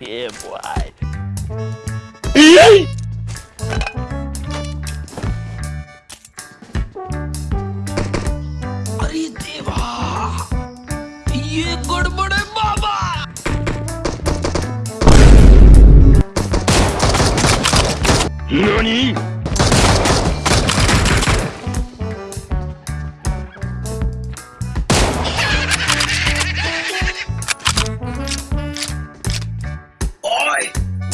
yeah, boy. अरे देवा ये गड़बड़े बाबा नानी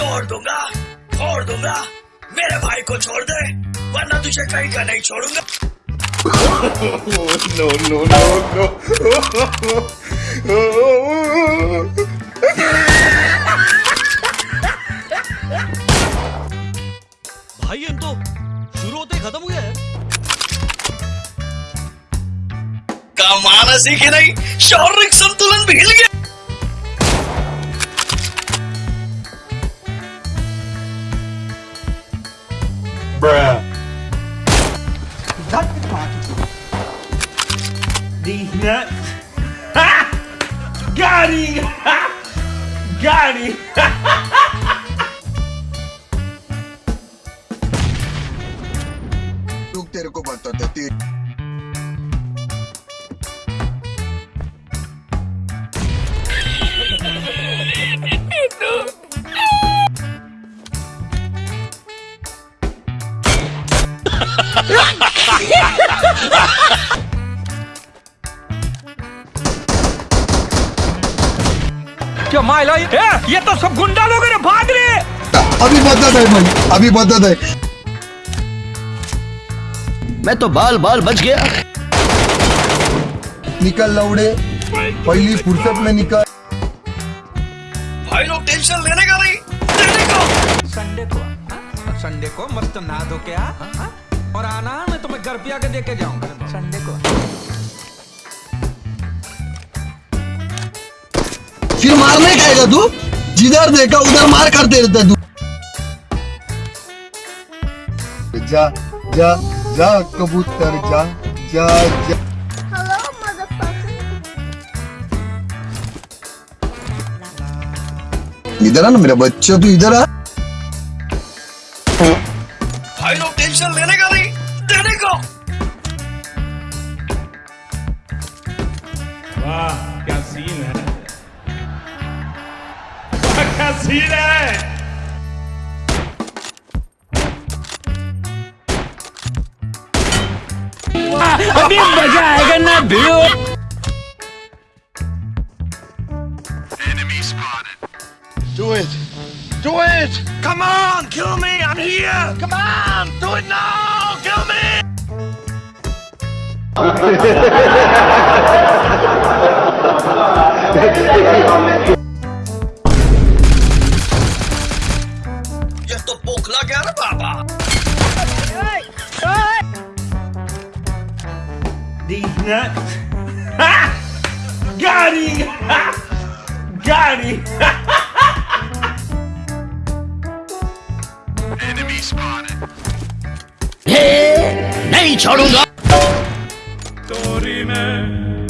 तोड़ दूँगा फोड़ दूँगा। मेरे भाई को छोड़ दे वरना तुझे कहीं का नहीं छोड़ूँगा। No, no, no, no. भाई ये तो शुरू होते ही खत्म हो गया है। कमाना सीखे नहीं शारीरिक संतुलन भी हिल गया। Nut. Ha! Got him! Ha! Got him! Look there, go back to Ha ha ha ha! क्या माइला ये ये तो सब गुंडा लोग हैं भाग रहे अभी बदत है भाई अभी बदत है मैं तो बाल बाल बच गया। निकल लौड़े पहली फुर्सत में निकल। भाई लोग टेंशन लेने का नहीं का। संडे को हाँ? संडे को मस्त नहा धो के आ हाँ? और आना मैं तुम्हें घर पे आके देके जाऊँगा। संडे को। फिर मारने का आएगा तू? जिधर देखा उधर मार करते रहता तू। जा जा जा कबूतर जा जा जा। इधर आ ना मेरा बच्चा तू इधर आ। भाई लोग टेंशन लेने का नहीं देने का। वाह क्या सीन है। क्या सीन है अभी मजा आएगा ना भिड़ो Do it. Do it. Come on, kill me, I'm here. Come on, do it now, kill me. Lagar Baba! These nuts! Ha! Got! Ha! Got him! Enemy spotted! Hey! Nature! Dorime!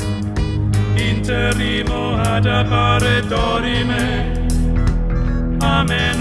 Interrimo ad appare Dorime! Ameno!